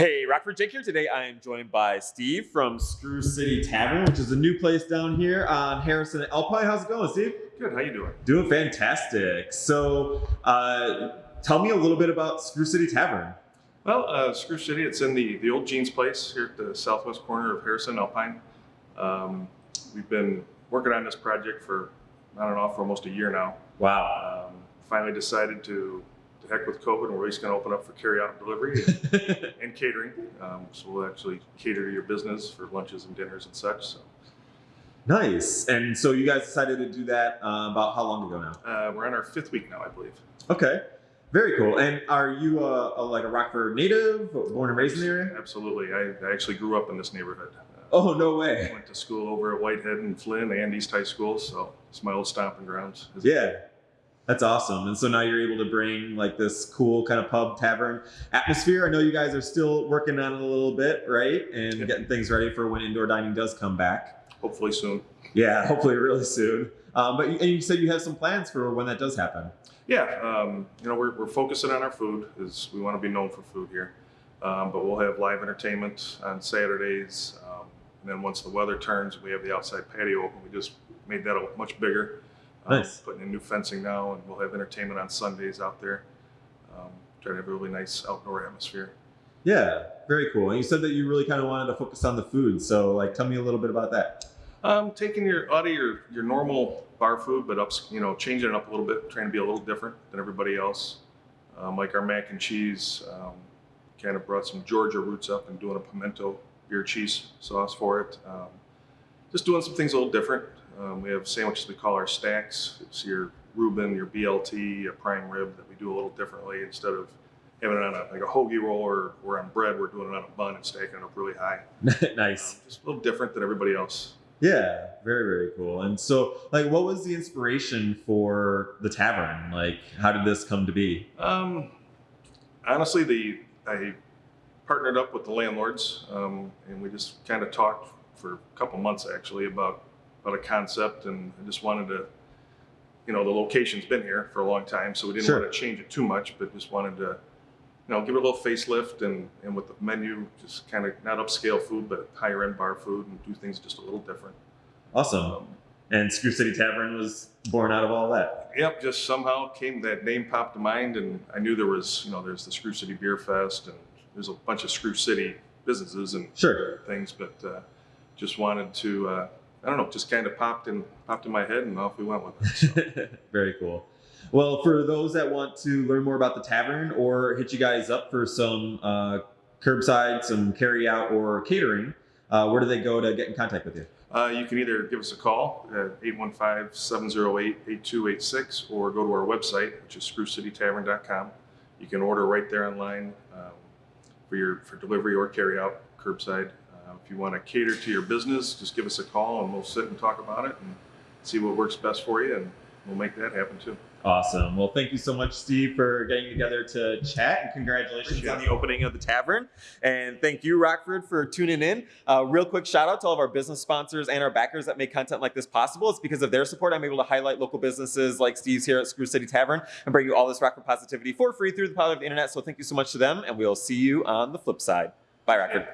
Hey, Rockford Jake here. Today I am joined by Steve from Screw City Tavern, which is a new place down here on Harrison and Alpine. How's it going, Steve? Good. How you doing? Doing fantastic. So, uh, tell me a little bit about Screw City Tavern. Well, uh, Screw City, it's in the, the old Jeans place here at the southwest corner of Harrison Alpine. Um, we've been working on this project for, I don't know, for almost a year now. Wow. Um, finally decided to, to heck with COVID and we're just going to open up for carryout and delivery and, and catering. Um, so we'll actually cater to your business for lunches and dinners and such. So nice. And so you guys decided to do that uh, about how long ago now? uh, we're on our fifth week now, I believe. Okay. Very cool. And are you a, a, like a Rockford native, born and raised in the area? Absolutely. I, I actually grew up in this neighborhood. Uh, Oh, no way. Went to school over at Whitehead and Flinn and East High School, so it's my old stomping grounds. Yeah. That's awesome. And so now you're able to bring like this cool kind of pub tavern atmosphere. I know you guys are still working on it a little bit, right? And getting things ready for when indoor dining does come back. Hopefully soon. Yeah, hopefully really soon. Um, but you, and you said you have some plans for when that does happen. Yeah, um, you know, we're, we're focusing on our food, as we want to be known for food here. Um, but we'll have live entertainment on Saturdays. Um, and then once the weather turns, we have the outside patio open. We just made that a much bigger. Um, Nice. Putting in new fencing now, and we'll have entertainment on Sundays out there. Um, try to have a really nice outdoor atmosphere. Yeah, very cool. And you said that you really kind of wanted to focus on the food. So like, tell me a little bit about that. Um, taking your out of your your normal bar food, but ups, you know, changing it up a little bit, trying to be a little different than everybody else. Um, like our mac and cheese, um, kind of brought some Georgia roots up and doing a pimento beer cheese sauce for it. Um, just doing some things a little different. Um, we have sandwiches we call our stacks. It's your Reuben, your BLT, a prime rib that we do a little differently instead of having it on a, like a hoagie roll or, or on bread. We're doing it on a bun and stacking it up really high. nice. Um, just a little different than everybody else. Yeah, very, very cool. And so, like, what was the inspiration for the tavern? Like, how did this come to be? Um, honestly, the I partnered up with the landlords, um, and we just kind of talked for a couple months actually about about a concept, and I just wanted to, you know, the location's been here for a long time, so we didn't Sure. want to change it too much, but just wanted to, you know, give it a little facelift, and and with the menu, just kind of not upscale food, but higher end bar food, and do things just a little different. Awesome. Um, And Screw City Tavern was born out of all that. Yep, just somehow came that name popped to mind, and I knew there was, you know, there's the Screw City Beer Fest, and there's a bunch of Screw City businesses and Sure. things, but uh, just wanted to, uh, I don't know, just kind of popped in popped in my head, and off we went with it. So. very cool. Well, for those that want to learn more about the tavern or hit you guys up for some uh, curbside, some carry out, or catering, uh, where do they go to get in contact with you? uh, you can either give us a call at 815-708-8286 or go to our website, which is screwcitytavern.com. You can order right there online um, for your for delivery or carry out curbside. If you want to cater to your business, just give us a call and we'll sit and talk about it and see what works best for you, and we'll make that happen too. Awesome. Well, thank you so much, Steve, for getting together to chat, and congratulations Appreciate on it. the opening of the tavern. And thank you, Rockford, for tuning in. Uh, real quick shout out to all of our business sponsors and our backers that make content like this possible. It's because of their support I'm able to highlight local businesses like Steve's here at Screw City Tavern and bring you all this Rockford positivity for free through the power of the internet. So thank you so much to them, and we'll see you on the flip side. Bye, Rockford.